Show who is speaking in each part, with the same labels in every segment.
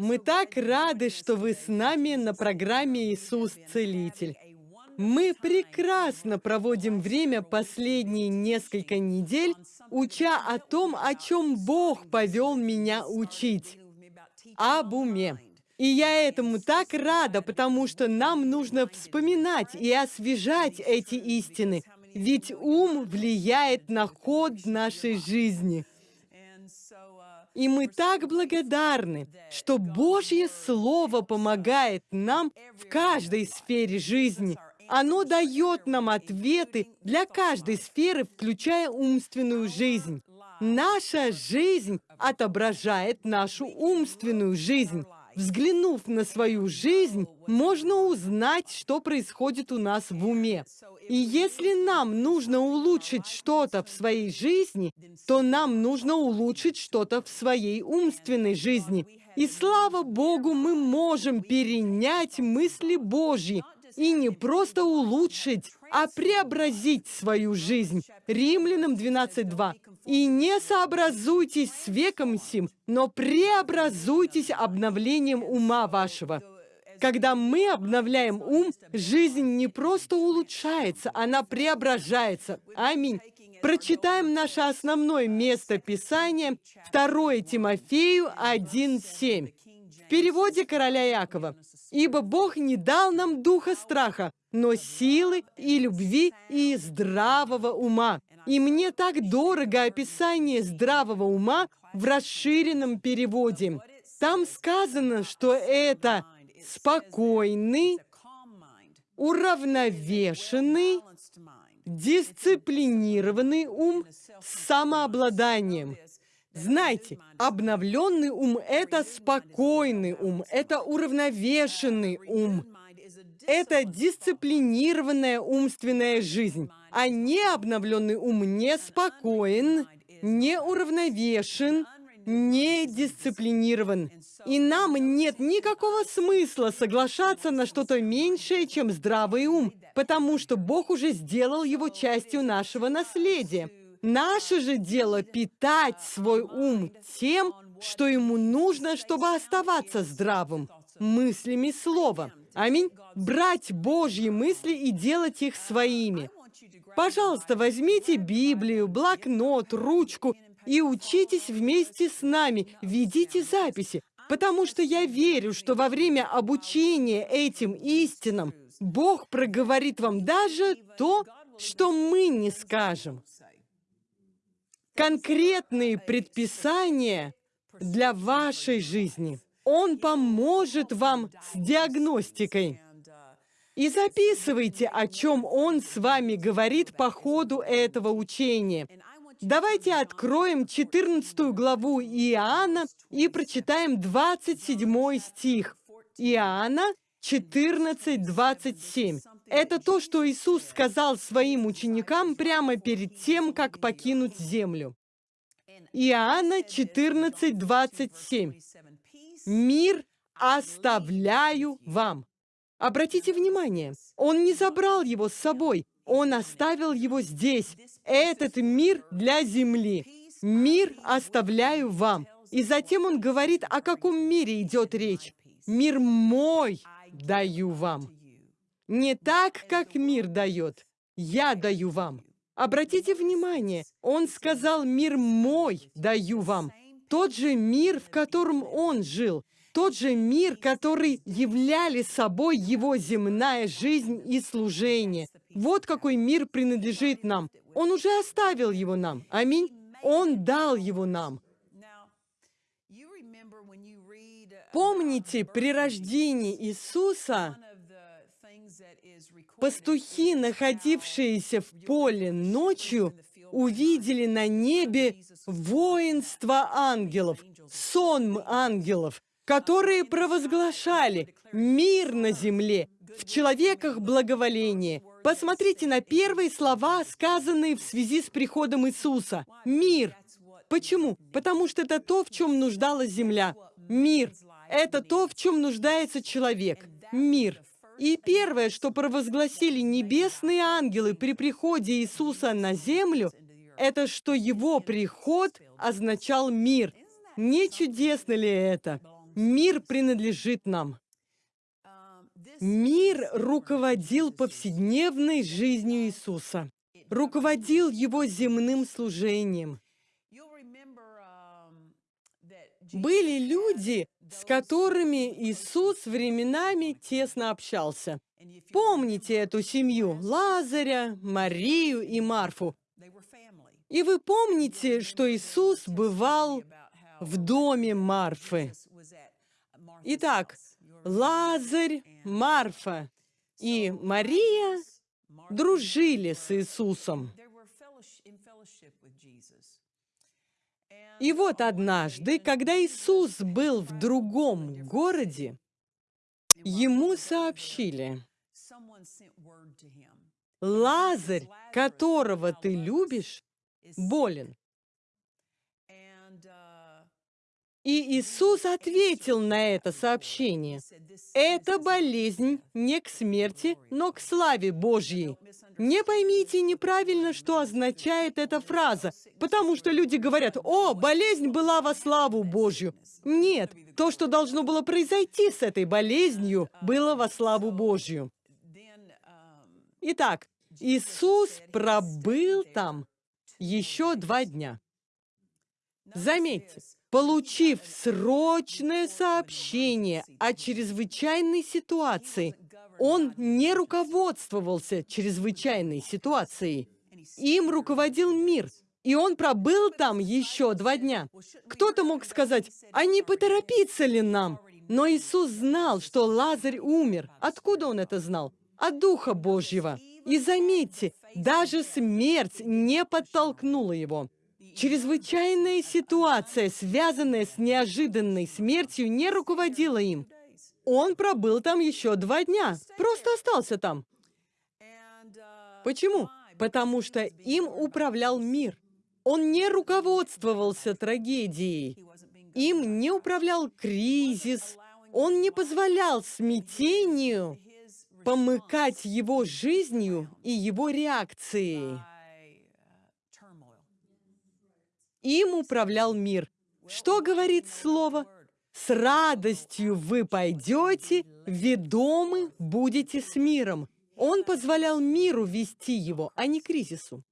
Speaker 1: Мы так рады, что вы с нами на программе «Иисус Целитель». Мы прекрасно проводим время последние несколько недель, уча о том, о чем Бог повел меня учить. Об уме. И я этому так рада, потому что нам нужно вспоминать и освежать эти истины, ведь ум влияет на ход нашей жизни. И мы так благодарны, что Божье Слово помогает нам в каждой сфере жизни. Оно дает нам ответы для каждой сферы, включая умственную жизнь. Наша жизнь отображает нашу умственную жизнь. Взглянув на свою жизнь, можно узнать, что происходит у нас в уме. И если нам нужно улучшить что-то в своей жизни, то нам нужно улучшить что-то в своей умственной жизни. И слава Богу, мы можем перенять мысли Божьи и не просто улучшить, а преобразить свою жизнь. Римлянам 12.2. «И не сообразуйтесь с веком сим, но преобразуйтесь обновлением ума вашего». Когда мы обновляем ум, жизнь не просто улучшается, она преображается. Аминь. Прочитаем наше основное место Писания, 2 Тимофею 1.7. В переводе короля Якова. «Ибо Бог не дал нам духа страха, но силы и любви и здравого ума». И мне так дорого описание здравого ума в расширенном переводе. Там сказано, что это спокойный, уравновешенный, дисциплинированный ум с самообладанием. Знаете, обновленный ум – это спокойный ум, это уравновешенный ум, это дисциплинированная умственная жизнь, а не обновленный ум не спокоен, не дисциплинирован. И нам нет никакого смысла соглашаться на что-то меньшее, чем здравый ум, потому что Бог уже сделал его частью нашего наследия. Наше же дело питать свой ум тем, что ему нужно, чтобы оставаться здравым, мыслями слова. Аминь. Брать Божьи мысли и делать их своими. Пожалуйста, возьмите Библию, блокнот, ручку и учитесь вместе с нами, ведите записи, потому что я верю, что во время обучения этим истинам Бог проговорит вам даже то, что мы не скажем. Конкретные предписания для вашей жизни. Он поможет вам с диагностикой. И записывайте, о чем Он с вами говорит по ходу этого учения. Давайте откроем 14 главу Иоанна и прочитаем 27 стих. Иоанна 14, 27. Это то, что Иисус сказал своим ученикам прямо перед тем, как покинуть землю. Иоанна 14, 27. «Мир оставляю вам». Обратите внимание, Он не забрал его с собой, Он оставил его здесь, этот мир для земли. Мир оставляю вам. И затем он говорит, о каком мире идет речь. Мир мой даю вам. Не так, как мир дает. Я даю вам. Обратите внимание, он сказал, мир мой даю вам. Тот же мир, в котором он жил. Тот же мир, который являли собой его земная жизнь и служение. Вот какой мир принадлежит нам. Он уже оставил его нам. Аминь. Он дал его нам. Помните, при рождении Иисуса пастухи, находившиеся в поле ночью, увидели на небе воинство ангелов, сон ангелов, которые провозглашали мир на земле, в человеках благоволение. Посмотрите на первые слова, сказанные в связи с приходом Иисуса. Мир. Почему? Потому что это то, в чем нуждалась земля. Мир. Это то, в чем нуждается человек. Мир. И первое, что провозгласили небесные ангелы при приходе Иисуса на землю, это что его приход означал мир. Не чудесно ли это? Мир принадлежит нам. Мир руководил повседневной жизнью Иисуса, руководил его земным служением. Были люди, с которыми Иисус временами тесно общался. Помните эту семью – Лазаря, Марию и Марфу. И вы помните, что Иисус бывал в доме Марфы. Итак, Лазарь, Марфа и Мария дружили с Иисусом. И вот однажды, когда Иисус был в другом городе, ему сообщили, Лазарь, которого ты любишь, болен. И Иисус ответил на это сообщение. Это болезнь не к смерти, но к славе Божьей. Не поймите неправильно, что означает эта фраза, потому что люди говорят, «О, болезнь была во славу Божью». Нет, то, что должно было произойти с этой болезнью, было во славу Божью. Итак, Иисус пробыл там еще два дня. Заметьте, получив срочное сообщение о чрезвычайной ситуации, он не руководствовался чрезвычайной ситуацией. Им руководил мир, и он пробыл там еще два дня. Кто-то мог сказать, а не поторопиться ли нам? Но Иисус знал, что Лазарь умер. Откуда он это знал? От Духа Божьего. И заметьте, даже смерть не подтолкнула его. Чрезвычайная ситуация, связанная с неожиданной смертью, не руководила им. Он пробыл там еще два дня, просто остался там. Почему? Потому что им управлял мир. Он не руководствовался трагедией. Им не управлял кризис. Он не позволял смятению помыкать его жизнью и его реакцией. Им управлял мир. Что говорит слово? С радостью вы пойдете, ведомы будете с миром. Он позволял миру вести его, а не кризису.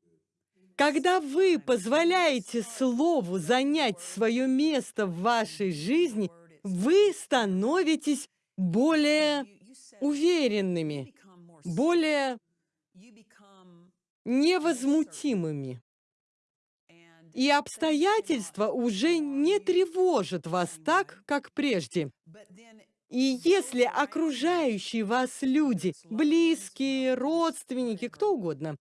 Speaker 1: Когда вы позволяете Слову занять свое место в вашей жизни, вы становитесь более уверенными, более невозмутимыми. И обстоятельства уже не тревожат вас так, как прежде. И если окружающие вас люди, близкие, родственники, кто угодно,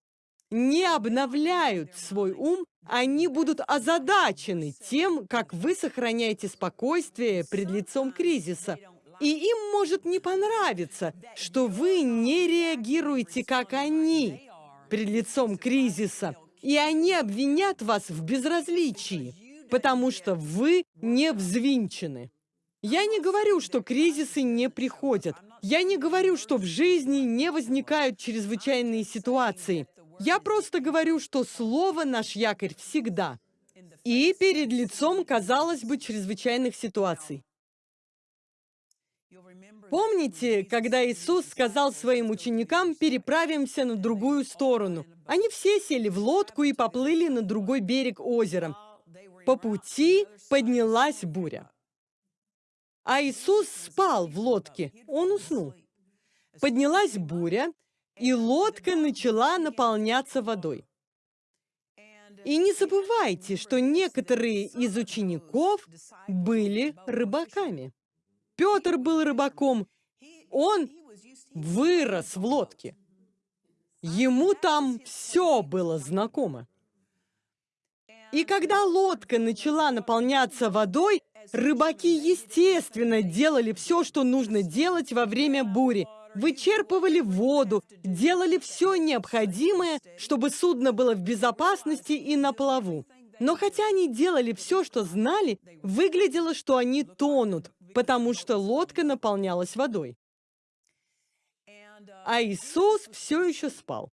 Speaker 1: не обновляют свой ум, они будут озадачены тем, как вы сохраняете спокойствие пред лицом кризиса. И им может не понравиться, что вы не реагируете, как они, пред лицом кризиса. И они обвинят вас в безразличии, потому что вы не взвинчены. Я не говорю, что кризисы не приходят. Я не говорю, что в жизни не возникают чрезвычайные ситуации. Я просто говорю, что слово наш якорь всегда. И перед лицом, казалось бы, чрезвычайных ситуаций. Помните, когда Иисус сказал своим ученикам «переправимся на другую сторону»? Они все сели в лодку и поплыли на другой берег озера. По пути поднялась буря. А Иисус спал в лодке, он уснул. Поднялась буря, и лодка начала наполняться водой. И не забывайте, что некоторые из учеников были рыбаками. Петр был рыбаком. Он вырос в лодке. Ему там все было знакомо. И когда лодка начала наполняться водой, рыбаки, естественно, делали все, что нужно делать во время бури. Вычерпывали воду, делали все необходимое, чтобы судно было в безопасности и на плаву. Но хотя они делали все, что знали, выглядело, что они тонут, потому что лодка наполнялась водой. А Иисус все еще спал.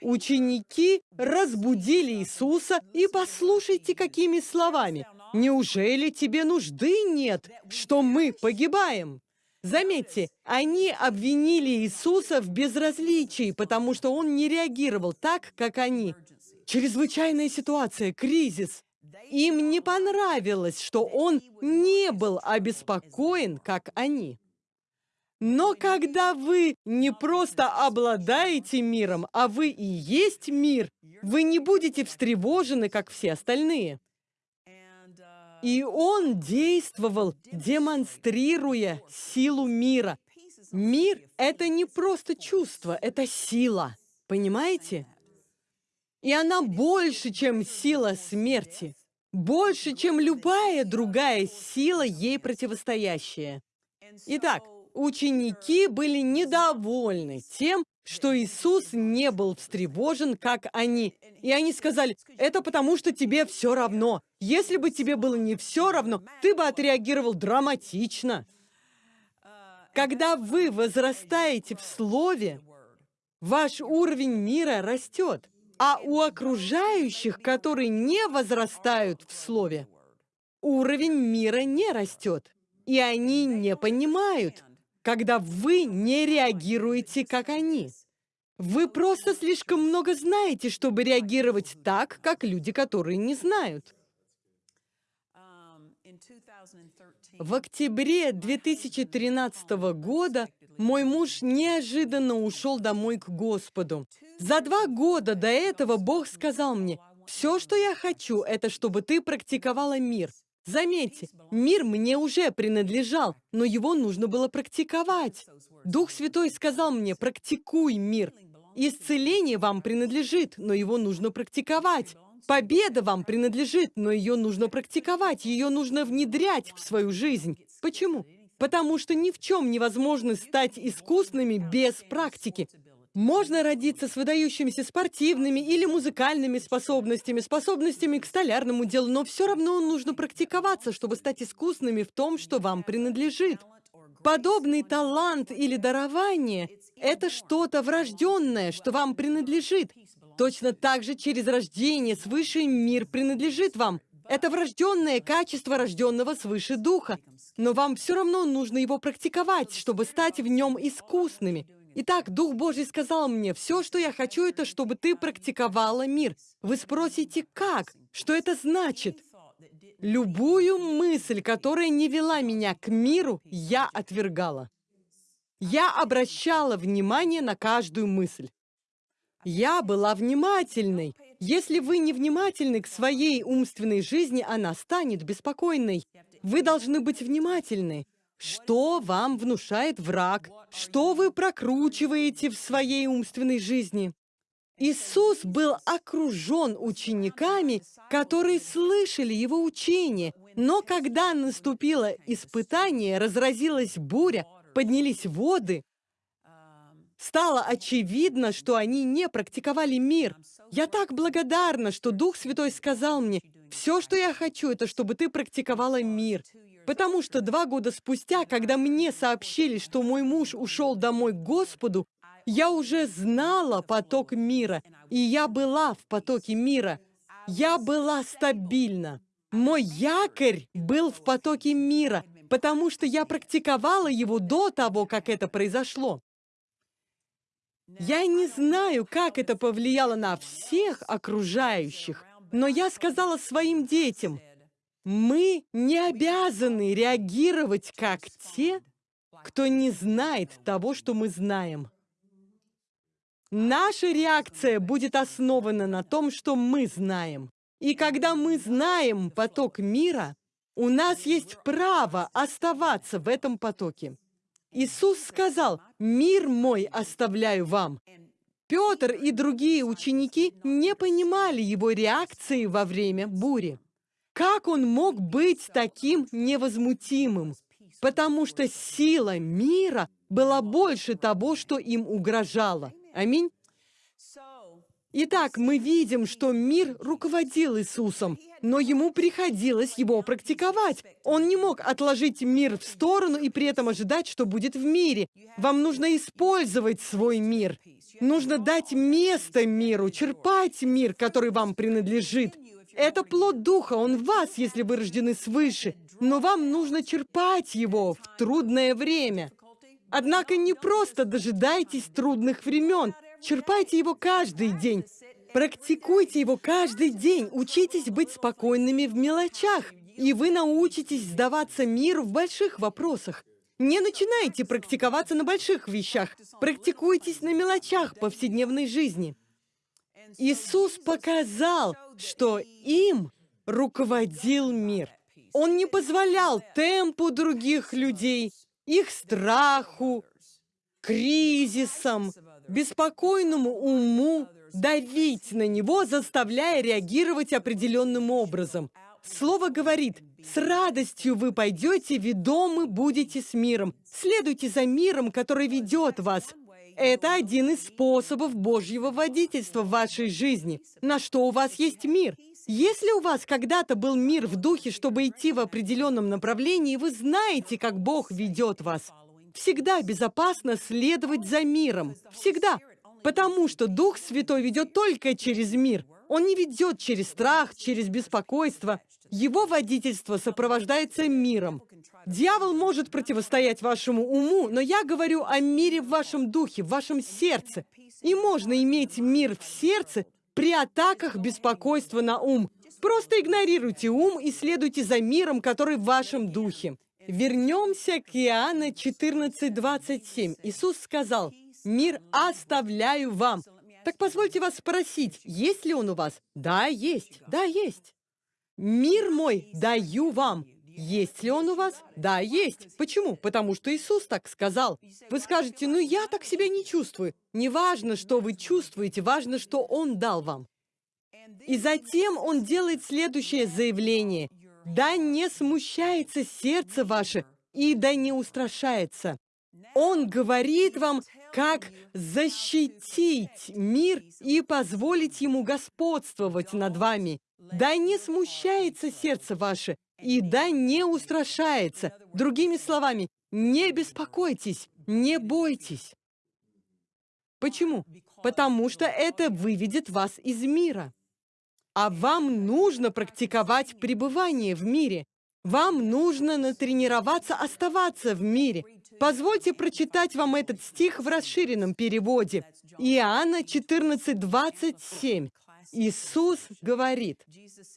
Speaker 1: Ученики разбудили Иисуса, и послушайте, какими словами. Неужели тебе нужды нет, что мы погибаем? Заметьте, они обвинили Иисуса в безразличии, потому что он не реагировал так, как они. Чрезвычайная ситуация, кризис. Им не понравилось, что он не был обеспокоен, как они. Но когда вы не просто обладаете миром, а вы и есть мир, вы не будете встревожены, как все остальные. И он действовал, демонстрируя силу мира. Мир — это не просто чувство, это сила. Понимаете? И она больше, чем сила смерти. Больше, чем любая другая сила, ей противостоящая. Итак, ученики были недовольны тем, что Иисус не был встревожен, как они. И они сказали, это потому, что тебе все равно. Если бы тебе было не все равно, ты бы отреагировал драматично. Когда вы возрастаете в Слове, ваш уровень мира растет. А у окружающих, которые не возрастают в Слове, уровень мира не растет. И они не понимают, когда вы не реагируете, как они. Вы просто слишком много знаете, чтобы реагировать так, как люди, которые не знают. В октябре 2013 года мой муж неожиданно ушел домой к Господу. За два года до этого Бог сказал мне, «Все, что я хочу, это чтобы ты практиковала мир». Заметьте, мир мне уже принадлежал, но его нужно было практиковать. Дух Святой сказал мне, практикуй мир. Исцеление вам принадлежит, но его нужно практиковать. Победа вам принадлежит, но ее нужно практиковать, ее нужно внедрять в свою жизнь. Почему? Потому что ни в чем невозможно стать искусными без практики. Можно родиться с выдающимися спортивными или музыкальными способностями, способностями к столярному делу, но все равно нужно практиковаться, чтобы стать искусными в том, что вам принадлежит. Подобный талант или дарование — это что-то врожденное, что вам принадлежит. Точно так же через рождение свыше мир принадлежит вам. Это врожденное качество рожденного свыше духа. Но вам все равно нужно его практиковать, чтобы стать в нем искусными. Итак, Дух Божий сказал мне, все, что я хочу, это чтобы ты практиковала мир. Вы спросите, как? Что это значит? Любую мысль, которая не вела меня к миру, я отвергала. Я обращала внимание на каждую мысль. Я была внимательной. Если вы не внимательны к своей умственной жизни, она станет беспокойной. Вы должны быть внимательны. Что вам внушает враг? Что вы прокручиваете в своей умственной жизни? Иисус был окружен учениками, которые слышали Его учение. Но когда наступило испытание, разразилась буря, поднялись воды, стало очевидно, что они не практиковали мир. Я так благодарна, что Дух Святой сказал мне, «Все, что я хочу, это чтобы ты практиковала мир». Потому что два года спустя, когда мне сообщили, что мой муж ушел домой к Господу, я уже знала поток мира, и я была в потоке мира. Я была стабильна. Мой якорь был в потоке мира, потому что я практиковала его до того, как это произошло. Я не знаю, как это повлияло на всех окружающих, но я сказала своим детям, мы не обязаны реагировать как те, кто не знает того, что мы знаем. Наша реакция будет основана на том, что мы знаем. И когда мы знаем поток мира, у нас есть право оставаться в этом потоке. Иисус сказал, «Мир мой оставляю вам». Петр и другие ученики не понимали его реакции во время бури. Как он мог быть таким невозмутимым? Потому что сила мира была больше того, что им угрожало. Аминь. Итак, мы видим, что мир руководил Иисусом, но ему приходилось его практиковать. Он не мог отложить мир в сторону и при этом ожидать, что будет в мире. Вам нужно использовать свой мир. Нужно дать место миру, черпать мир, который вам принадлежит. Это плод Духа, он в вас, если вы рождены свыше, но вам нужно черпать его в трудное время. Однако не просто дожидайтесь трудных времен, черпайте его каждый день. Практикуйте его каждый день, учитесь быть спокойными в мелочах, и вы научитесь сдаваться миру в больших вопросах. Не начинайте практиковаться на больших вещах, практикуйтесь на мелочах повседневной жизни. Иисус показал, что им руководил мир. Он не позволял темпу других людей, их страху, кризисам, беспокойному уму давить на него, заставляя реагировать определенным образом. Слово говорит, с радостью вы пойдете, ведомы будете с миром. Следуйте за миром, который ведет вас. Это один из способов Божьего водительства в вашей жизни. На что у вас есть мир? Если у вас когда-то был мир в духе, чтобы идти в определенном направлении, вы знаете, как Бог ведет вас. Всегда безопасно следовать за миром. Всегда. Потому что Дух Святой ведет только через мир. Он не ведет через страх, через беспокойство. Его водительство сопровождается миром. Дьявол может противостоять вашему уму, но я говорю о мире в вашем духе, в вашем сердце. И можно иметь мир в сердце при атаках беспокойства на ум. Просто игнорируйте ум и следуйте за миром, который в вашем духе. Вернемся к Иоанна 14:27. Иисус сказал, «Мир оставляю вам». Так позвольте вас спросить, есть ли он у вас? Да, есть. Да, есть. «Мир мой даю вам». Есть ли он у вас? Да, есть. Почему? Потому что Иисус так сказал. Вы скажете, ну я так себя не чувствую. Не важно, что вы чувствуете, важно, что Он дал вам. И затем Он делает следующее заявление. Да не смущается сердце ваше, и да не устрашается. Он говорит вам, как защитить мир и позволить ему господствовать над вами. Да не смущается сердце ваше, и да не устрашается. Другими словами, не беспокойтесь, не бойтесь. Почему? Потому что это выведет вас из мира. А вам нужно практиковать пребывание в мире. Вам нужно натренироваться оставаться в мире. Позвольте прочитать вам этот стих в расширенном переводе. Иоанна 14, 27. Иисус говорит,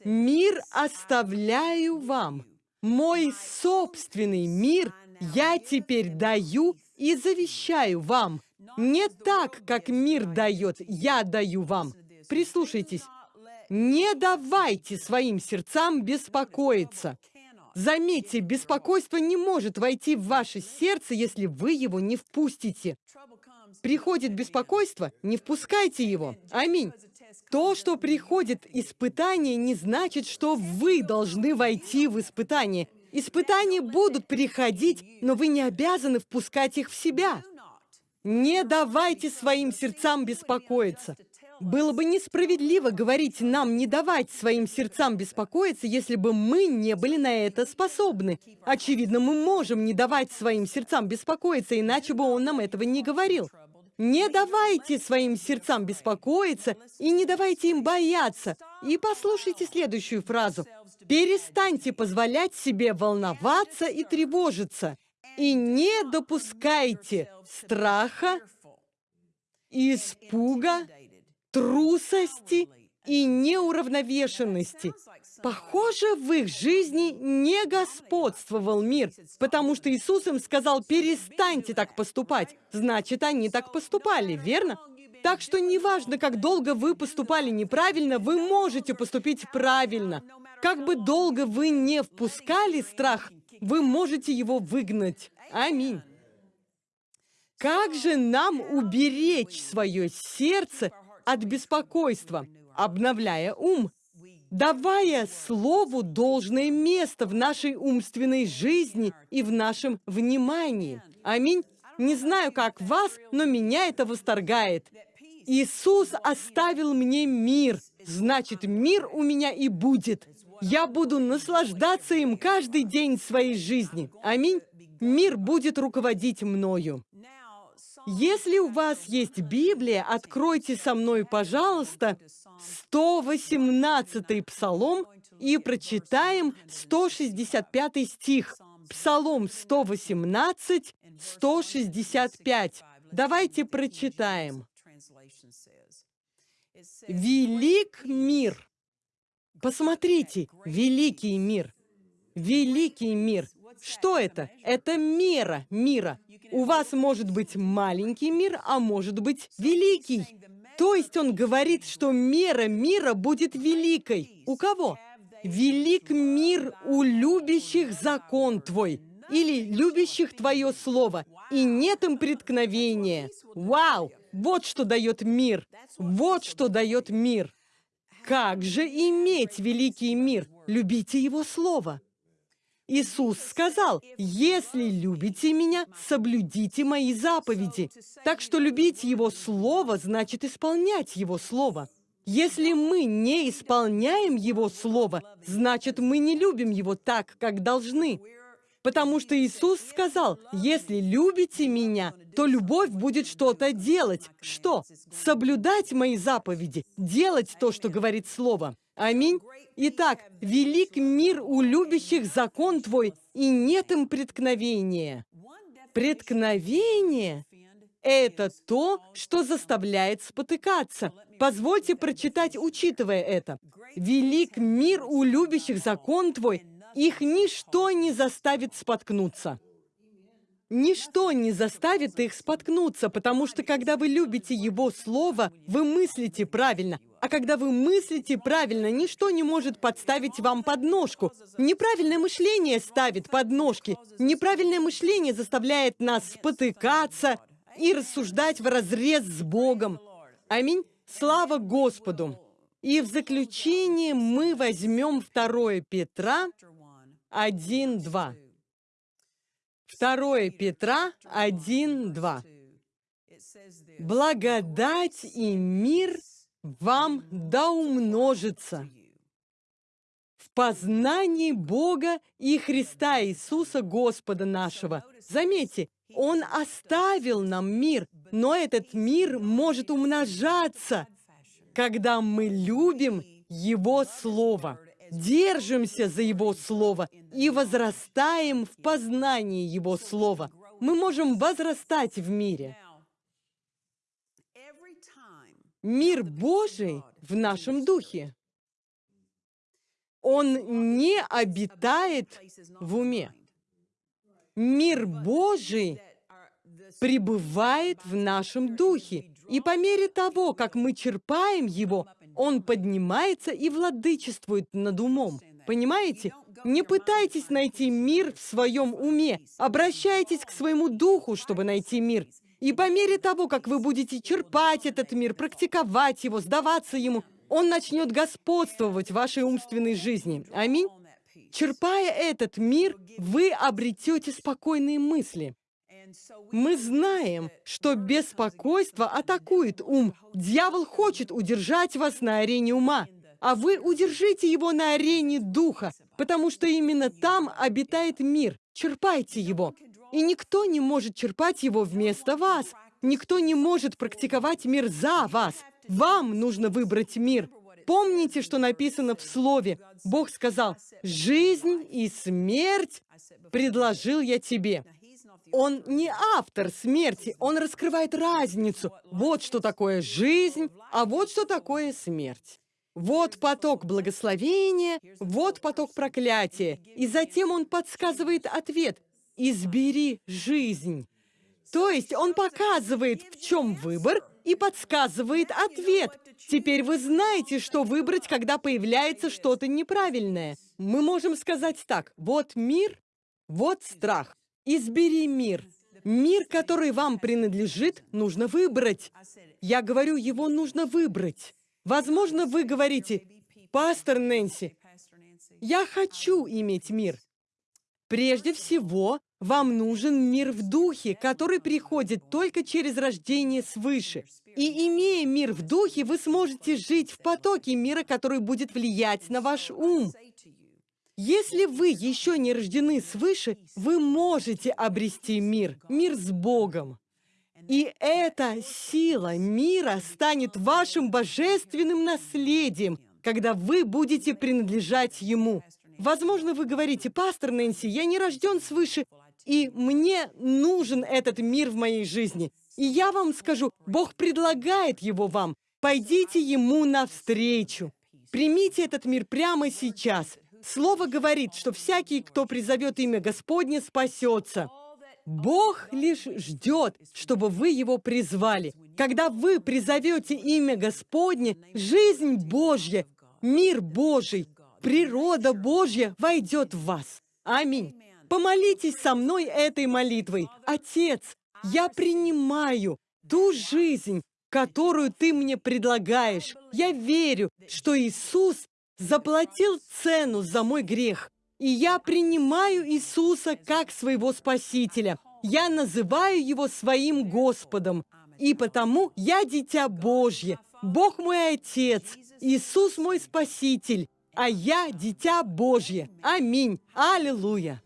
Speaker 1: «Мир оставляю вам, мой собственный мир я теперь даю и завещаю вам. Не так, как мир дает, я даю вам». Прислушайтесь. Не давайте своим сердцам беспокоиться. Заметьте, беспокойство не может войти в ваше сердце, если вы его не впустите. Приходит беспокойство, не впускайте его. Аминь. То, что приходит испытание, не значит, что вы должны войти в испытание. Испытания будут приходить, но вы не обязаны впускать их в себя. Не давайте своим сердцам беспокоиться. Было бы несправедливо говорить нам не давать своим сердцам беспокоиться, если бы мы не были на это способны. Очевидно, мы можем не давать своим сердцам беспокоиться, иначе бы он нам этого не говорил. Не давайте своим сердцам беспокоиться и не давайте им бояться. И послушайте следующую фразу. Перестаньте позволять себе волноваться и тревожиться. И не допускайте страха, испуга, трусости и неуравновешенности. Похоже, в их жизни не господствовал мир, потому что Иисус им сказал, перестаньте так поступать. Значит, они так поступали, верно? Так что неважно, как долго вы поступали неправильно, вы можете поступить правильно. Как бы долго вы не впускали страх, вы можете его выгнать. Аминь. Как же нам уберечь свое сердце от беспокойства, обновляя ум? давая Слову должное место в нашей умственной жизни и в нашем внимании. Аминь. Не знаю, как вас, но меня это восторгает. Иисус оставил мне мир, значит, мир у меня и будет. Я буду наслаждаться им каждый день своей жизни. Аминь. Мир будет руководить мною. Если у вас есть Библия, откройте со мной, пожалуйста, 118 псалом и прочитаем 165 стих. Псалом 118, 165. Давайте прочитаем. «Велик мир». Посмотрите, великий мир. Великий мир. Что это? Это мера мира. У вас может быть маленький мир, а может быть великий. То есть он говорит, что мера мира будет великой. У кого? Велик мир у любящих закон твой или любящих твое слово, и нет им преткновения. Вау! Вот что дает мир. Вот что дает мир. Как же иметь великий мир? Любите его слово. Иисус сказал, «Если любите Меня, соблюдите Мои заповеди». Так что любить Его Слово значит исполнять Его Слово. Если мы не исполняем Его Слово, значит, мы не любим Его так, как должны. Потому что Иисус сказал, «Если любите Меня, то любовь будет что-то делать». Что? Соблюдать Мои заповеди, делать то, что говорит Слово. Аминь. Итак, велик мир у любящих закон Твой, и нет им преткновения. Преткновение – это то, что заставляет спотыкаться. Позвольте прочитать, учитывая это. «Велик мир у любящих закон Твой, их ничто не заставит споткнуться». Ничто не заставит их споткнуться, потому что когда вы любите Его Слово, вы мыслите правильно. А когда вы мыслите правильно, ничто не может подставить вам подножку. Неправильное мышление ставит подножки. Неправильное мышление заставляет нас спотыкаться и рассуждать в разрез с Богом. Аминь. Слава Господу. И в заключение мы возьмем 2 Петра 1.2. 2 Петра 1.2. Благодать и мир вам да умножится в познании Бога и Христа Иисуса Господа нашего. Заметьте, Он оставил нам мир, но этот мир может умножаться, когда мы любим Его Слово держимся за Его Слово и возрастаем в познании Его Слова. Мы можем возрастать в мире. Мир Божий в нашем духе. Он не обитает в уме. Мир Божий пребывает в нашем духе. И по мере того, как мы черпаем его, он поднимается и владычествует над умом. Понимаете? Не пытайтесь найти мир в своем уме. Обращайтесь к своему духу, чтобы найти мир. И по мере того, как вы будете черпать этот мир, практиковать его, сдаваться ему, он начнет господствовать в вашей умственной жизни. Аминь. Черпая этот мир, вы обретете спокойные мысли. Мы знаем, что беспокойство атакует ум. Дьявол хочет удержать вас на арене ума, а вы удержите его на арене духа, потому что именно там обитает мир. Черпайте его. И никто не может черпать его вместо вас. Никто не может практиковать мир за вас. Вам нужно выбрать мир. Помните, что написано в Слове. Бог сказал, «Жизнь и смерть предложил я тебе». Он не автор смерти, он раскрывает разницу. Вот что такое жизнь, а вот что такое смерть. Вот поток благословения, вот поток проклятия. И затем он подсказывает ответ. «Избери жизнь». То есть он показывает, в чем выбор, и подсказывает ответ. Теперь вы знаете, что выбрать, когда появляется что-то неправильное. Мы можем сказать так, вот мир, вот страх. Избери мир. Мир, который вам принадлежит, нужно выбрать. Я говорю, его нужно выбрать. Возможно, вы говорите, «Пастор Нэнси, я хочу иметь мир». Прежде всего, вам нужен мир в духе, который приходит только через рождение свыше. И имея мир в духе, вы сможете жить в потоке мира, который будет влиять на ваш ум. Если вы еще не рождены свыше, вы можете обрести мир, мир с Богом. И эта сила мира станет вашим божественным наследием, когда вы будете принадлежать Ему. Возможно, вы говорите, пастор Нэнси, я не рожден свыше, и мне нужен этот мир в моей жизни. И я вам скажу, Бог предлагает его вам. Пойдите Ему навстречу. Примите этот мир прямо сейчас. Слово говорит, что всякий, кто призовет имя Господне, спасется. Бог лишь ждет, чтобы вы его призвали. Когда вы призовете имя Господне, жизнь Божья, мир Божий, природа Божья войдет в вас. Аминь. Помолитесь со мной этой молитвой. Отец, я принимаю ту жизнь, которую ты мне предлагаешь. Я верю, что Иисус заплатил цену за мой грех. И я принимаю Иисуса как своего Спасителя. Я называю Его своим Господом. И потому я дитя Божье. Бог мой Отец. Иисус мой Спаситель. А я дитя Божье. Аминь. Аллилуйя.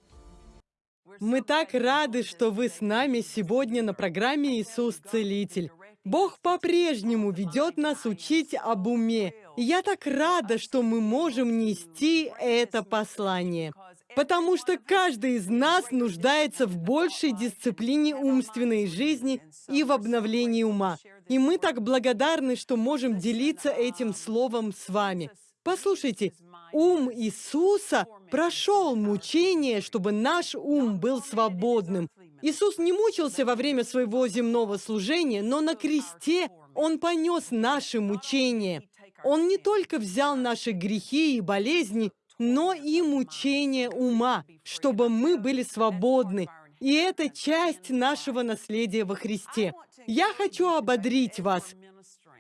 Speaker 1: Мы так рады, что вы с нами сегодня на программе «Иисус Целитель». Бог по-прежнему ведет нас учить об уме. И я так рада, что мы можем нести это послание. Потому что каждый из нас нуждается в большей дисциплине умственной жизни и в обновлении ума. И мы так благодарны, что можем делиться этим словом с вами. Послушайте, ум Иисуса прошел мучение, чтобы наш ум был свободным. Иисус не мучился во время своего земного служения, но на кресте Он понес наши мучения. Он не только взял наши грехи и болезни, но и мучения ума, чтобы мы были свободны. И это часть нашего наследия во Христе. Я хочу ободрить вас.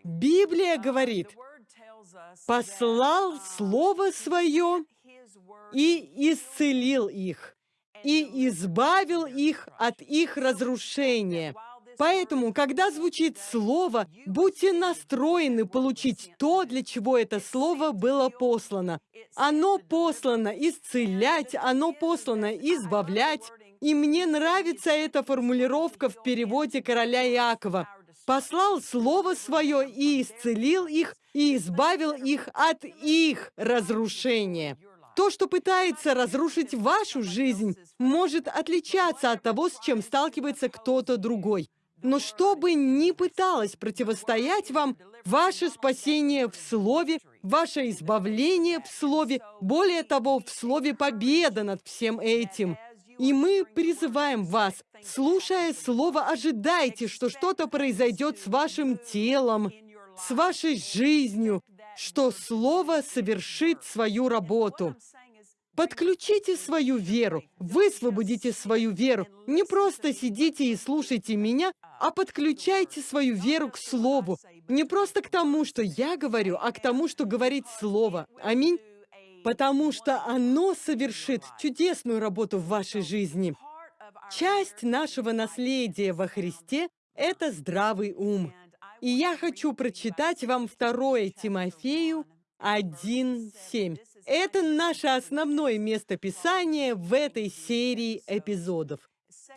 Speaker 1: Библия говорит, послал Слово Свое и исцелил их, и избавил их от их разрушения. Поэтому, когда звучит слово, будьте настроены получить то, для чего это слово было послано. Оно послано исцелять, оно послано избавлять. И мне нравится эта формулировка в переводе короля Иакова. «Послал слово свое и исцелил их, и избавил их от их разрушения». То, что пытается разрушить вашу жизнь, может отличаться от того, с чем сталкивается кто-то другой. Но что бы ни пыталось противостоять вам, ваше спасение в Слове, ваше избавление в Слове, более того, в Слове победа над всем этим. И мы призываем вас, слушая Слово, ожидайте, что что-то произойдет с вашим телом, с вашей жизнью, что Слово совершит свою работу. Подключите свою веру, высвободите свою веру. Не просто сидите и слушайте меня, а подключайте свою веру к Слову. Не просто к тому, что я говорю, а к тому, что говорит Слово. Аминь. Потому что оно совершит чудесную работу в вашей жизни. Часть нашего наследия во Христе – это здравый ум. И я хочу прочитать вам 2 Тимофею 1.7. Это наше основное место Писания в этой серии эпизодов.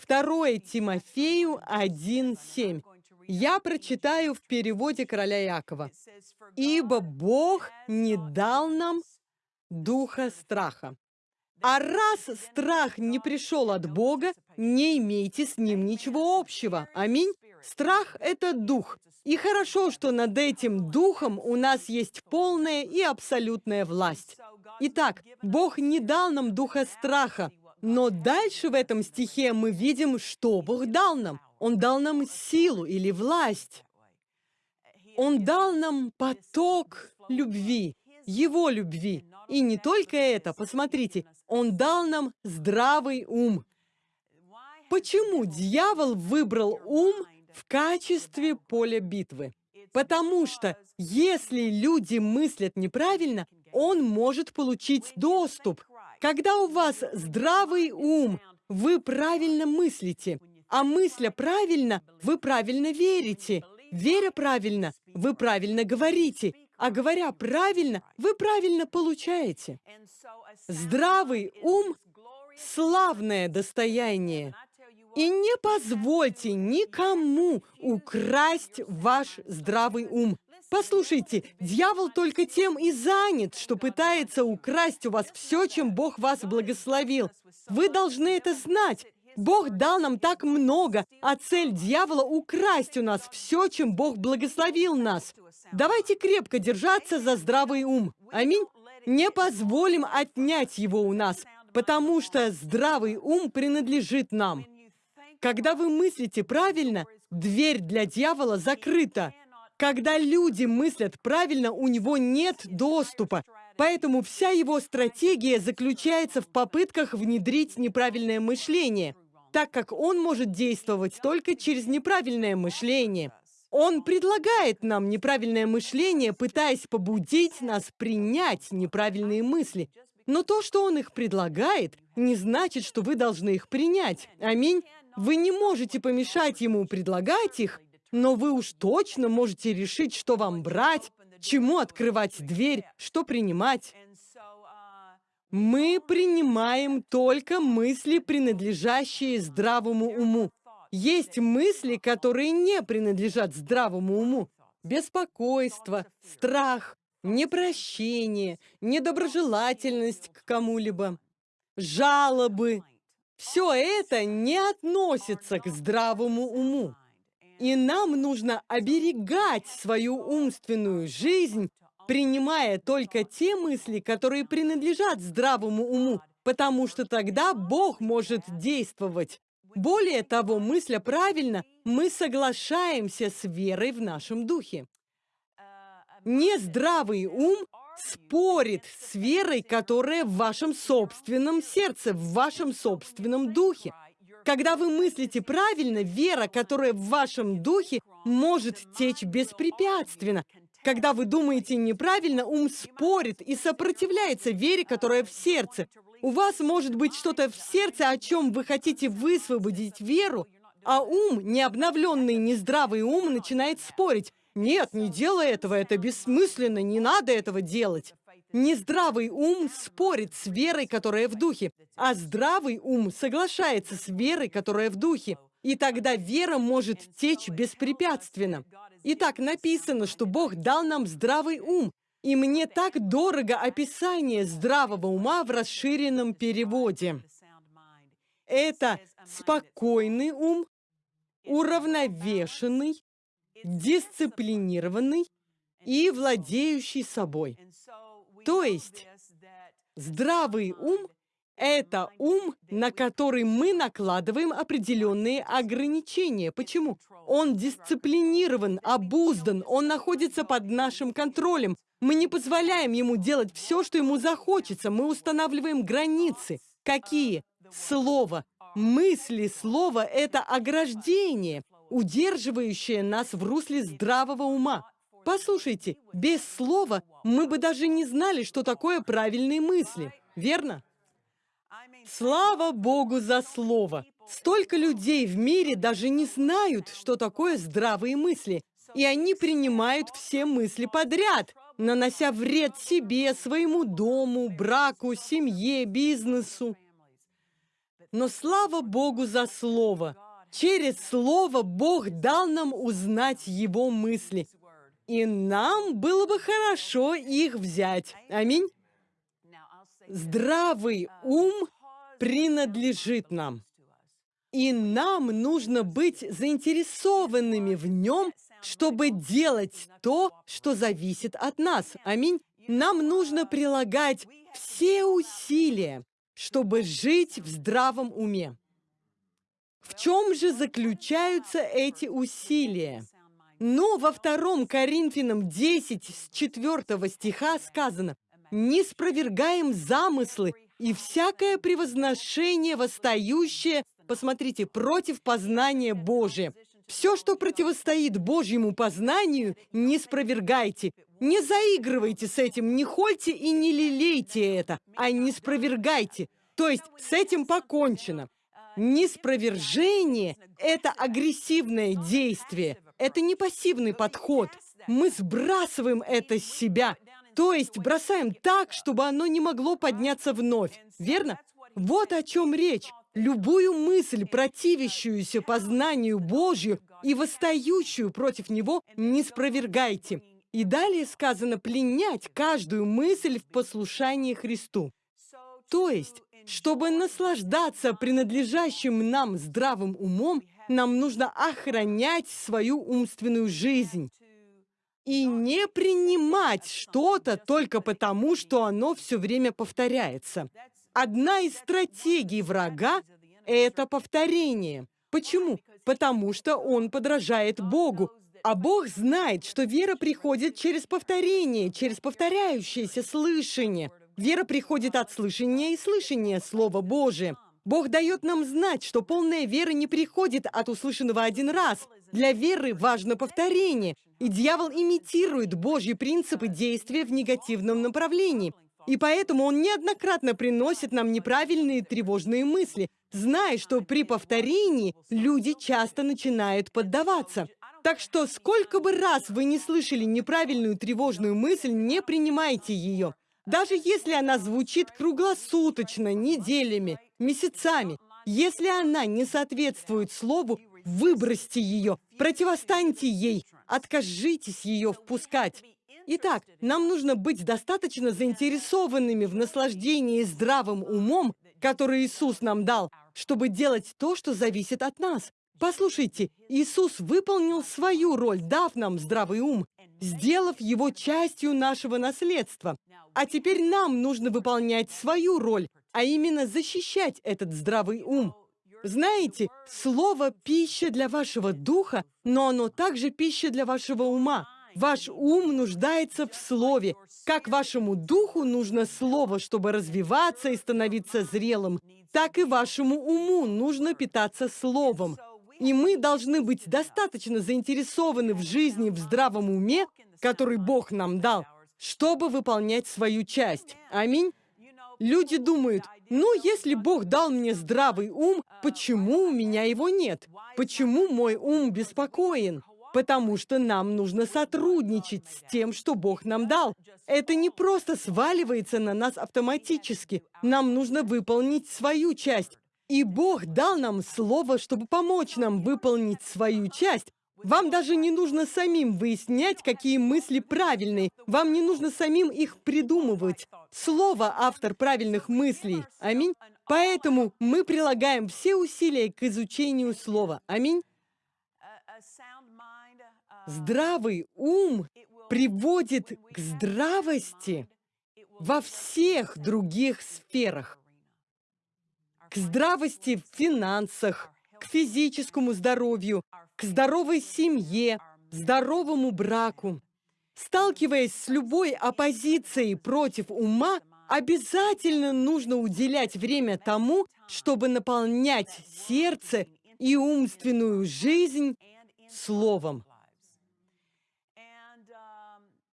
Speaker 1: 2 Тимофею 1.7. Я прочитаю в переводе короля Якова. «Ибо Бог не дал нам духа страха. А раз страх не пришел от Бога, не имейте с ним ничего общего. Аминь. Страх – это дух. И хорошо, что над этим духом у нас есть полная и абсолютная власть. Итак, Бог не дал нам духа страха, но дальше в этом стихе мы видим, что Бог дал нам. Он дал нам силу или власть. Он дал нам поток любви, Его любви. И не только это, посмотрите, Он дал нам здравый ум. Почему дьявол выбрал ум в качестве поля битвы? Потому что если люди мыслят неправильно, он может получить доступ. Когда у вас здравый ум, вы правильно мыслите, а мысля правильно, вы правильно верите. Веря правильно, вы правильно говорите, а говоря правильно, вы правильно получаете. Здравый ум – славное достояние. И не позвольте никому украсть ваш здравый ум. Послушайте, дьявол только тем и занят, что пытается украсть у вас все, чем Бог вас благословил. Вы должны это знать. Бог дал нам так много, а цель дьявола — украсть у нас все, чем Бог благословил нас. Давайте крепко держаться за здравый ум. Аминь. Не позволим отнять его у нас, потому что здравый ум принадлежит нам. Когда вы мыслите правильно, дверь для дьявола закрыта. Когда люди мыслят правильно, у него нет доступа. Поэтому вся его стратегия заключается в попытках внедрить неправильное мышление, так как он может действовать только через неправильное мышление. Он предлагает нам неправильное мышление, пытаясь побудить нас принять неправильные мысли. Но то, что он их предлагает, не значит, что вы должны их принять. Аминь. Вы не можете помешать ему предлагать их, но вы уж точно можете решить, что вам брать, чему открывать дверь, что принимать. Мы принимаем только мысли, принадлежащие здравому уму. Есть мысли, которые не принадлежат здравому уму. Беспокойство, страх, непрощение, недоброжелательность к кому-либо, жалобы, все это не относится к здравому уму. И нам нужно оберегать свою умственную жизнь, принимая только те мысли, которые принадлежат здравому уму, потому что тогда Бог может действовать. Более того, мысля правильно, мы соглашаемся с верой в нашем духе. Нездравый ум спорит с верой, которая в вашем собственном сердце, в вашем собственном духе. Когда вы мыслите правильно, вера, которая в вашем духе, может течь беспрепятственно. Когда вы думаете неправильно, ум спорит и сопротивляется вере, которая в сердце. У вас может быть что-то в сердце, о чем вы хотите высвободить веру, а ум, необновленный, нездравый ум, начинает спорить. Нет, не делай этого, это бессмысленно, не надо этого делать. Нездравый ум спорит с верой, которая в духе, а здравый ум соглашается с верой, которая в духе. И тогда вера может течь беспрепятственно. Итак, написано, что Бог дал нам здравый ум, и мне так дорого описание здравого ума в расширенном переводе. Это спокойный ум, уравновешенный, дисциплинированный и владеющий собой. То есть здравый ум – это ум, на который мы накладываем определенные ограничения. Почему? Он дисциплинирован, обуздан, он находится под нашим контролем. Мы не позволяем ему делать все, что ему захочется. Мы устанавливаем границы. Какие? Слово. Мысли слова – это ограждение удерживающее нас в русле здравого ума. Послушайте, без слова мы бы даже не знали, что такое правильные мысли, верно? Слава Богу за слово! Столько людей в мире даже не знают, что такое здравые мысли, и они принимают все мысли подряд, нанося вред себе, своему дому, браку, семье, бизнесу. Но слава Богу за слово! Через Слово Бог дал нам узнать Его мысли. И нам было бы хорошо их взять. Аминь. Здравый ум принадлежит нам. И нам нужно быть заинтересованными в нем, чтобы делать то, что зависит от нас. Аминь. Нам нужно прилагать все усилия, чтобы жить в здравом уме. В чем же заключаются эти усилия? Но во втором Коринфянам 10 с 4 стиха сказано «Не спровергаем замыслы и всякое превозношение, восстающее, посмотрите, против познания Божия. Все, что противостоит Божьему познанию, не спровергайте. Не заигрывайте с этим, не хольте и не лелейте это, а не спровергайте. То есть с этим покончено. Неспровержение – это агрессивное действие, это не пассивный подход. Мы сбрасываем это с себя, то есть бросаем так, чтобы оно не могло подняться вновь, верно? Вот о чем речь. любую мысль, противящуюся познанию Божью и восстающую против него, не спровергайте. И далее сказано пленять каждую мысль в послушании Христу. То есть, чтобы наслаждаться принадлежащим нам здравым умом, нам нужно охранять свою умственную жизнь и не принимать что-то только потому, что оно все время повторяется. Одна из стратегий врага – это повторение. Почему? Потому что он подражает Богу, а Бог знает, что вера приходит через повторение, через повторяющееся слышание. Вера приходит от слышания и слышания Слова Божия. Бог дает нам знать, что полная вера не приходит от услышанного один раз. Для веры важно повторение, и дьявол имитирует Божьи принципы действия в негативном направлении. И поэтому он неоднократно приносит нам неправильные тревожные мысли, зная, что при повторении люди часто начинают поддаваться. Так что сколько бы раз вы не слышали неправильную тревожную мысль, не принимайте ее. Даже если она звучит круглосуточно, неделями, месяцами, если она не соответствует слову, выбросьте ее, противостаньте ей, откажитесь ее впускать. Итак, нам нужно быть достаточно заинтересованными в наслаждении здравым умом, который Иисус нам дал, чтобы делать то, что зависит от нас. Послушайте, Иисус выполнил свою роль, дав нам здравый ум, сделав его частью нашего наследства. А теперь нам нужно выполнять свою роль, а именно защищать этот здравый ум. Знаете, слово «пища для вашего духа», но оно также пища для вашего ума. Ваш ум нуждается в слове. Как вашему духу нужно слово, чтобы развиваться и становиться зрелым, так и вашему уму нужно питаться словом. И мы должны быть достаточно заинтересованы в жизни в здравом уме, который Бог нам дал, чтобы выполнять свою часть. Аминь. Люди думают, ну, если Бог дал мне здравый ум, почему у меня его нет? Почему мой ум беспокоен? Потому что нам нужно сотрудничать с тем, что Бог нам дал. Это не просто сваливается на нас автоматически. Нам нужно выполнить свою часть. И Бог дал нам слово, чтобы помочь нам выполнить свою часть. Вам даже не нужно самим выяснять, какие мысли правильные. Вам не нужно самим их придумывать. Слово – автор правильных мыслей. Аминь. Поэтому мы прилагаем все усилия к изучению слова. Аминь. Здравый ум приводит к здравости во всех других сферах к здравости в финансах, к физическому здоровью, к здоровой семье, здоровому браку. Сталкиваясь с любой оппозицией против ума, обязательно нужно уделять время тому, чтобы наполнять сердце и умственную жизнь словом.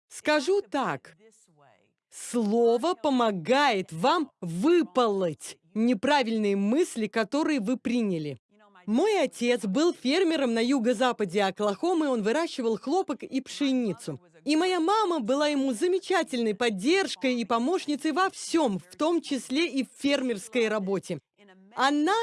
Speaker 1: Скажу так, слово помогает вам выполнить неправильные мысли, которые вы приняли. Мой отец был фермером на юго-западе Оклахомы, он выращивал хлопок и пшеницу. И моя мама была ему замечательной поддержкой и помощницей во всем, в том числе и в фермерской работе. Она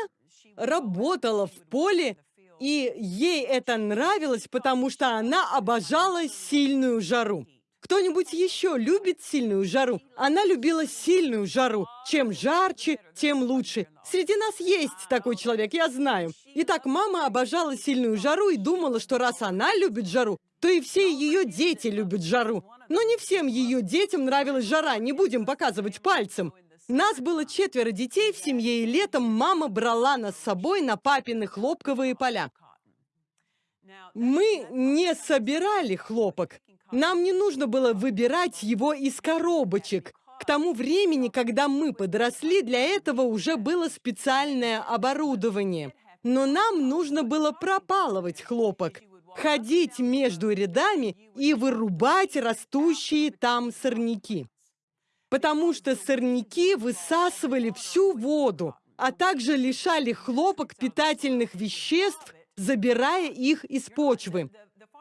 Speaker 1: работала в поле, и ей это нравилось, потому что она обожала сильную жару. Кто-нибудь еще любит сильную жару? Она любила сильную жару. Чем жарче, тем лучше. Среди нас есть такой человек, я знаю. Итак, мама обожала сильную жару и думала, что раз она любит жару, то и все ее дети любят жару. Но не всем ее детям нравилась жара, не будем показывать пальцем. Нас было четверо детей в семье, и летом мама брала нас с собой на папины хлопковые поля. Мы не собирали хлопок, нам не нужно было выбирать его из коробочек. К тому времени, когда мы подросли, для этого уже было специальное оборудование. Но нам нужно было пропалывать хлопок, ходить между рядами и вырубать растущие там сорняки. Потому что сорняки высасывали всю воду, а также лишали хлопок питательных веществ, забирая их из почвы.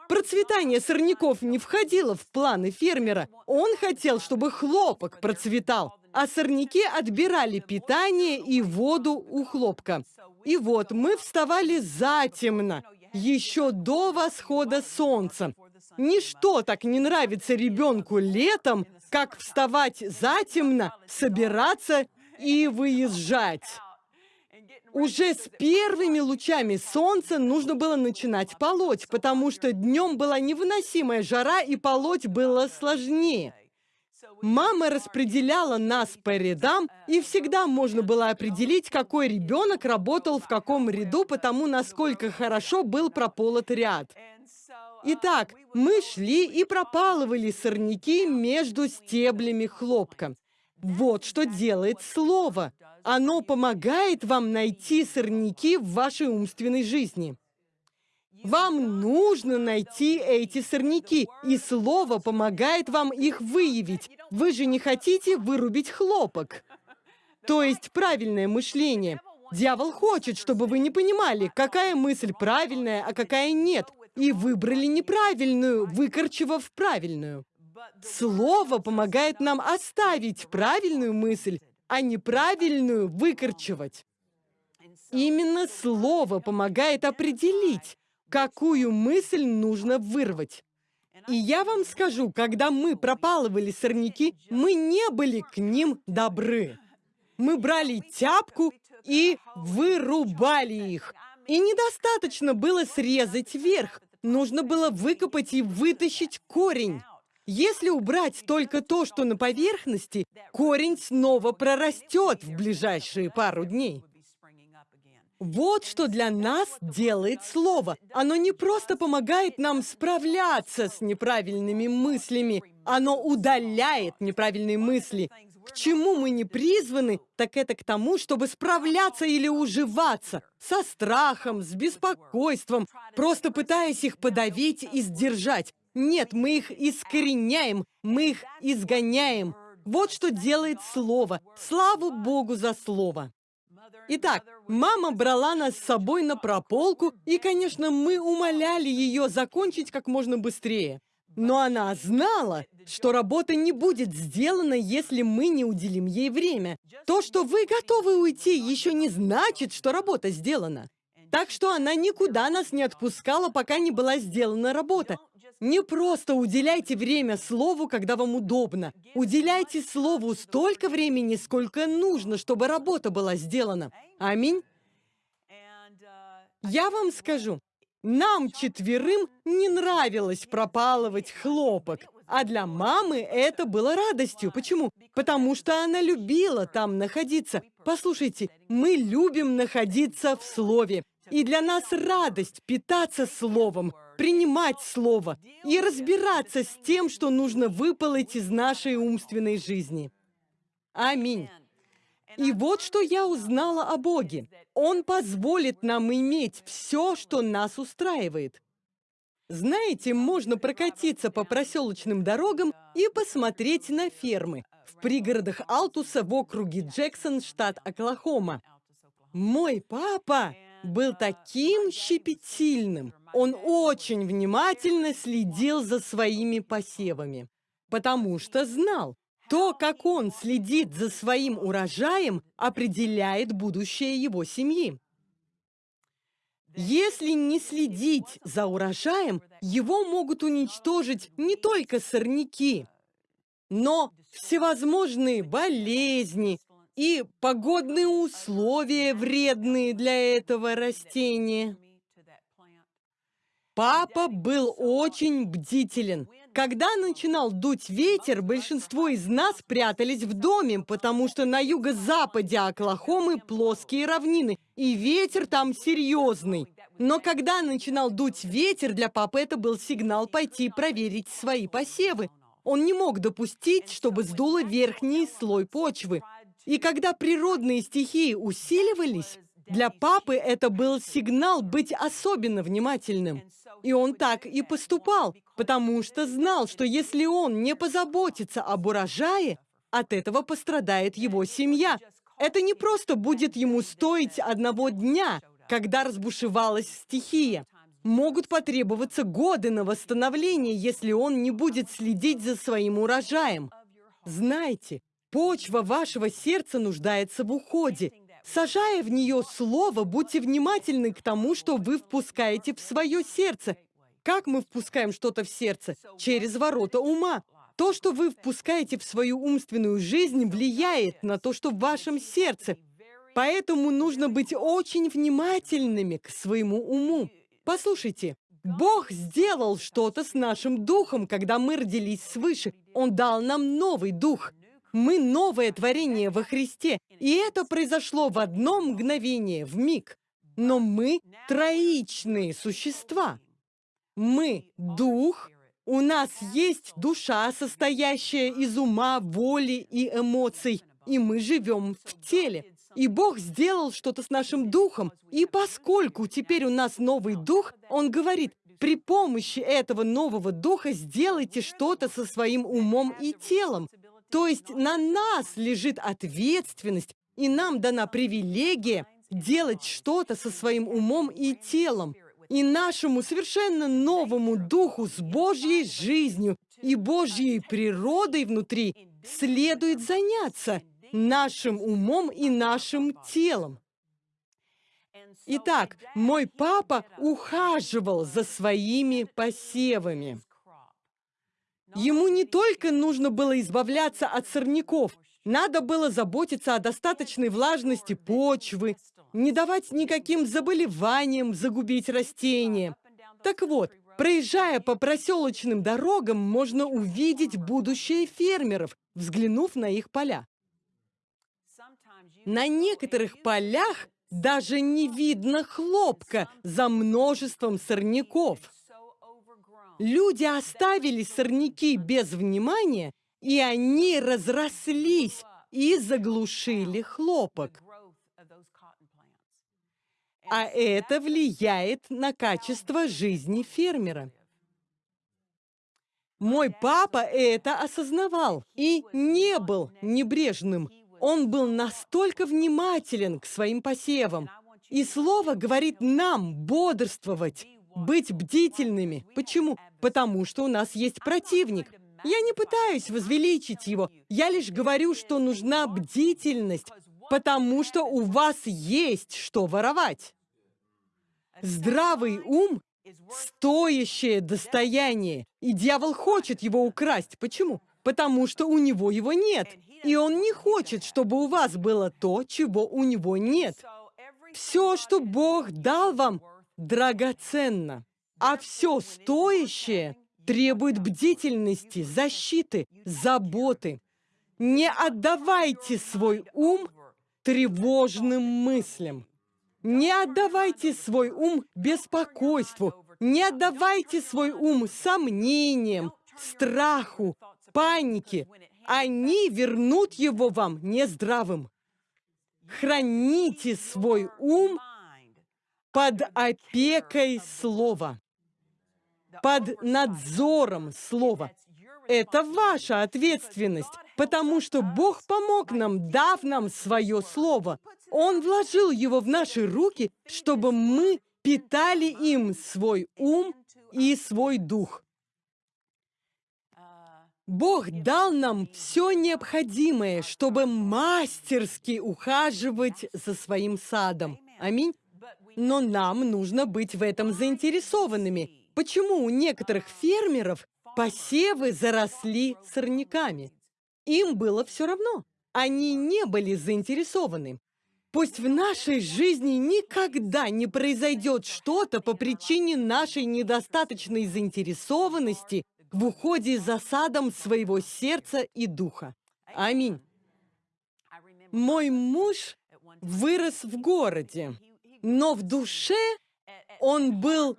Speaker 1: Процветание сорняков не входило в планы фермера. Он хотел, чтобы хлопок процветал. а сорняки отбирали питание и воду у хлопка. И вот мы вставали затемно, еще до восхода солнца. Ничто так не нравится ребенку летом, как вставать затемно, собираться и выезжать. Уже с первыми лучами солнца нужно было начинать полоть, потому что днем была невыносимая жара, и полоть было сложнее. Мама распределяла нас по рядам, и всегда можно было определить, какой ребенок работал в каком ряду, потому насколько хорошо был прополот ряд. Итак, мы шли и пропалывали сорняки между стеблями хлопка. Вот что делает слово. Оно помогает вам найти сорняки в вашей умственной жизни. Вам нужно найти эти сорняки, и слово помогает вам их выявить. Вы же не хотите вырубить хлопок. То есть правильное мышление. Дьявол хочет, чтобы вы не понимали, какая мысль правильная, а какая нет, и выбрали неправильную, выкорчевав правильную. Слово помогает нам оставить правильную мысль, а неправильную выкорчевать. Именно слово помогает определить, какую мысль нужно вырвать. И я вам скажу, когда мы пропалывали сорняки, мы не были к ним добры. Мы брали тяпку и вырубали их. И недостаточно было срезать верх, нужно было выкопать и вытащить корень. Если убрать только то, что на поверхности, корень снова прорастет в ближайшие пару дней. Вот что для нас делает слово. Оно не просто помогает нам справляться с неправильными мыслями, оно удаляет неправильные мысли. К чему мы не призваны, так это к тому, чтобы справляться или уживаться. Со страхом, с беспокойством, просто пытаясь их подавить и сдержать. Нет, мы их искореняем, мы их изгоняем. Вот что делает Слово. Слава Богу за Слово. Итак, мама брала нас с собой на прополку, и, конечно, мы умоляли ее закончить как можно быстрее. Но она знала, что работа не будет сделана, если мы не уделим ей время. То, что вы готовы уйти, еще не значит, что работа сделана. Так что она никуда нас не отпускала, пока не была сделана работа. Не просто уделяйте время слову, когда вам удобно. Уделяйте слову столько времени, сколько нужно, чтобы работа была сделана. Аминь. Я вам скажу, нам четверым не нравилось пропалывать хлопок. А для мамы это было радостью. Почему? Потому что она любила там находиться. Послушайте, мы любим находиться в Слове. И для нас радость питаться Словом, принимать Слово и разбираться с тем, что нужно выпалить из нашей умственной жизни. Аминь. И вот что я узнала о Боге. Он позволит нам иметь все, что нас устраивает. Знаете, можно прокатиться по проселочным дорогам и посмотреть на фермы в пригородах Алтуса в округе Джексон, штат Оклахома. Мой папа был таким щепетильным. Он очень внимательно следил за своими посевами, потому что знал, то, как он следит за своим урожаем, определяет будущее его семьи. Если не следить за урожаем, его могут уничтожить не только сорняки, но всевозможные болезни, и погодные условия вредные для этого растения. Папа был очень бдителен. Когда начинал дуть ветер, большинство из нас прятались в доме, потому что на юго-западе Оклахомы плоские равнины, и ветер там серьезный. Но когда начинал дуть ветер, для папы это был сигнал пойти проверить свои посевы. Он не мог допустить, чтобы сдуло верхний слой почвы. И когда природные стихии усиливались, для папы это был сигнал быть особенно внимательным. И он так и поступал, потому что знал, что если он не позаботится об урожае, от этого пострадает его семья. Это не просто будет ему стоить одного дня, когда разбушевалась стихия. Могут потребоваться годы на восстановление, если он не будет следить за своим урожаем. Знаете, Почва вашего сердца нуждается в уходе. Сажая в нее слово, будьте внимательны к тому, что вы впускаете в свое сердце. Как мы впускаем что-то в сердце? Через ворота ума. То, что вы впускаете в свою умственную жизнь, влияет на то, что в вашем сердце. Поэтому нужно быть очень внимательными к своему уму. Послушайте, Бог сделал что-то с нашим духом, когда мы родились свыше. Он дал нам новый дух. Мы новое творение во Христе, и это произошло в одно мгновение, в миг. Но мы троичные существа. Мы – дух, у нас есть душа, состоящая из ума, воли и эмоций, и мы живем в теле. И Бог сделал что-то с нашим духом. И поскольку теперь у нас новый дух, Он говорит, при помощи этого нового духа сделайте что-то со своим умом и телом. То есть на нас лежит ответственность, и нам дана привилегия делать что-то со своим умом и телом. И нашему совершенно новому духу с Божьей жизнью и Божьей природой внутри следует заняться нашим умом и нашим телом. Итак, мой папа ухаживал за своими посевами. Ему не только нужно было избавляться от сорняков, надо было заботиться о достаточной влажности почвы, не давать никаким заболеваниям загубить растения. Так вот, проезжая по проселочным дорогам, можно увидеть будущее фермеров, взглянув на их поля. На некоторых полях даже не видно хлопка за множеством сорняков. Люди оставили сорняки без внимания, и они разрослись и заглушили хлопок. А это влияет на качество жизни фермера. Мой папа это осознавал и не был небрежным. Он был настолько внимателен к своим посевам. И слово говорит нам бодрствовать, быть бдительными. Почему? Потому что у нас есть противник. Я не пытаюсь возвеличить его. Я лишь говорю, что нужна бдительность, потому что у вас есть что воровать. Здравый ум – стоящее достояние, и дьявол хочет его украсть. Почему? Потому что у него его нет, и он не хочет, чтобы у вас было то, чего у него нет. Все, что Бог дал вам, драгоценно, а все стоящее требует бдительности, защиты, заботы. Не отдавайте свой ум тревожным мыслям. Не отдавайте свой ум беспокойству. Не отдавайте свой ум сомнениям, страху, панике. Они вернут его вам нездравым. Храните свой ум под опекой слова, под надзором слова. Это ваша ответственность, потому что Бог помог нам, дав нам свое слово. Он вложил его в наши руки, чтобы мы питали им свой ум и свой дух. Бог дал нам все необходимое, чтобы мастерски ухаживать за своим садом. Аминь. Но нам нужно быть в этом заинтересованными. Почему у некоторых фермеров посевы заросли сорняками? Им было все равно. Они не были заинтересованы. Пусть в нашей жизни никогда не произойдет что-то по причине нашей недостаточной заинтересованности в уходе за садом своего сердца и духа. Аминь. Мой муж вырос в городе, но в душе он был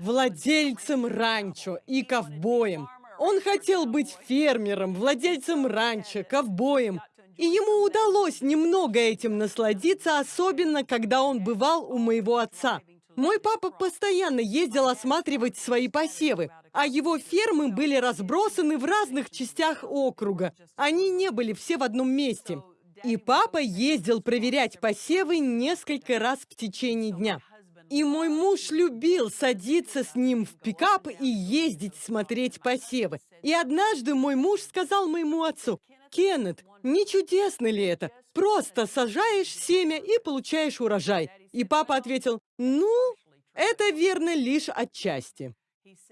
Speaker 1: владельцем ранчо и ковбоем. Он хотел быть фермером, владельцем ранчо, ковбоем. И ему удалось немного этим насладиться, особенно когда он бывал у моего отца. Мой папа постоянно ездил осматривать свои посевы, а его фермы были разбросаны в разных частях округа. Они не были все в одном месте. И папа ездил проверять посевы несколько раз в течение дня. И мой муж любил садиться с ним в пикап и ездить смотреть посевы. И однажды мой муж сказал моему отцу, Кеннет, не чудесно ли это? Просто сажаешь семя и получаешь урожай. И папа ответил, ну, это верно лишь отчасти.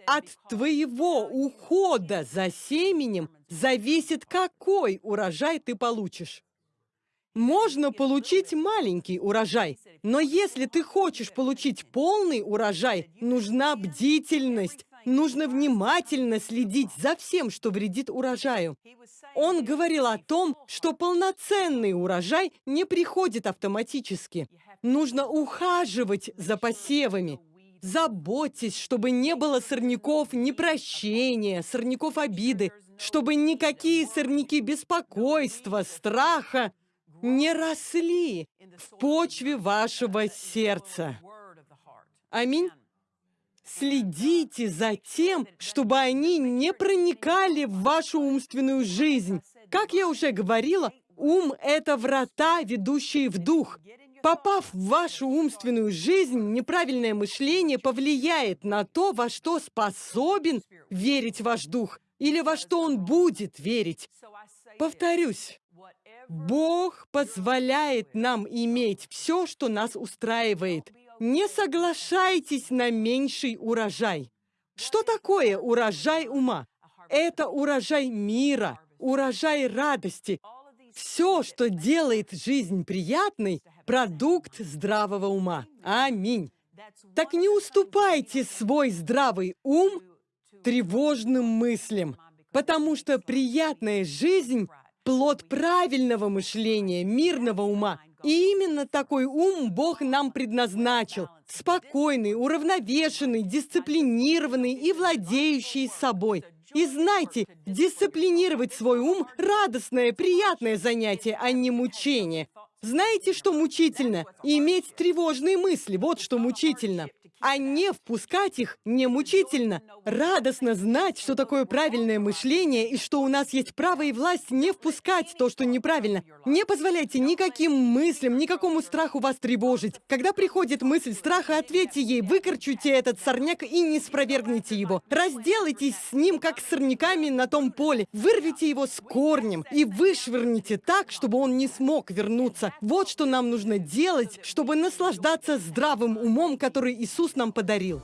Speaker 1: От твоего ухода за семенем зависит, какой урожай ты получишь. Можно получить маленький урожай, но если ты хочешь получить полный урожай, нужна бдительность, нужно внимательно следить за всем, что вредит урожаю. Он говорил о том, что полноценный урожай не приходит автоматически. Нужно ухаживать за посевами. Заботьтесь, чтобы не было сорняков непрощения, сорняков обиды, чтобы никакие сорняки беспокойства, страха не росли в почве вашего сердца. Аминь. Следите за тем, чтобы они не проникали в вашу умственную жизнь. Как я уже говорила, ум — это врата, ведущие в дух. Попав в вашу умственную жизнь, неправильное мышление повлияет на то, во что способен верить ваш дух, или во что он будет верить. Повторюсь, Бог позволяет нам иметь все, что нас устраивает. Не соглашайтесь на меньший урожай. Что такое урожай ума? Это урожай мира, урожай радости. Все, что делает жизнь приятной, продукт здравого ума. Аминь. Так не уступайте свой здравый ум тревожным мыслям, потому что приятная жизнь плод правильного мышления, мирного ума. И именно такой ум Бог нам предназначил. Спокойный, уравновешенный, дисциплинированный и владеющий собой. И знайте, дисциплинировать свой ум – радостное, приятное занятие, а не мучение. Знаете, что мучительно? Иметь тревожные мысли, вот что мучительно а не впускать их не мучительно. Радостно знать, что такое правильное мышление и что у нас есть право и власть не впускать то, что неправильно. Не позволяйте никаким мыслям, никакому страху вас тревожить. Когда приходит мысль страха, ответьте ей, выкорчуйте этот сорняк и не спровергните его. Разделайтесь с ним, как с сорняками на том поле. Вырвите его с корнем и вышвырните так, чтобы он не смог вернуться. Вот что нам нужно делать, чтобы наслаждаться здравым умом, который Иисус нам подарил.